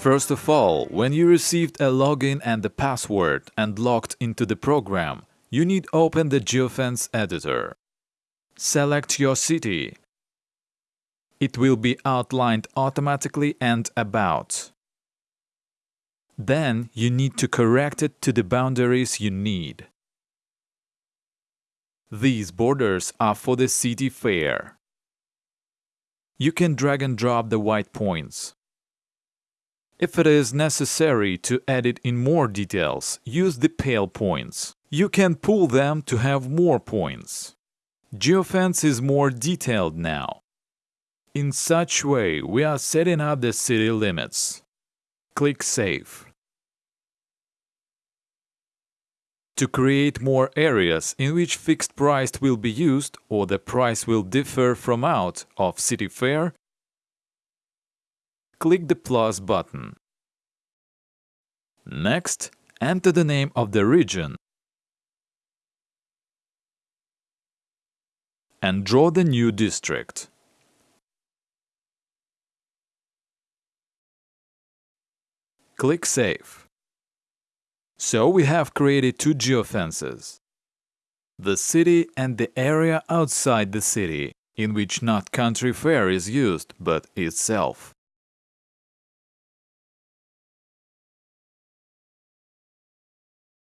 First of all, when you received a login and a password and logged into the program, you need open the geofence editor. Select your city. It will be outlined automatically and about. Then you need to correct it to the boundaries you need. These borders are for the city fare. You can drag and drop the white points. If it is necessary to edit in more details, use the pale points. You can pull them to have more points. Geofence is more detailed now. In such way, we are setting up the city limits. Click Save. To create more areas in which fixed price will be used or the price will differ from out of city fare, click the plus button. Next, enter the name of the region and draw the new district. Click Save. So we have created two geofences. The city and the area outside the city, in which not country fare is used, but itself.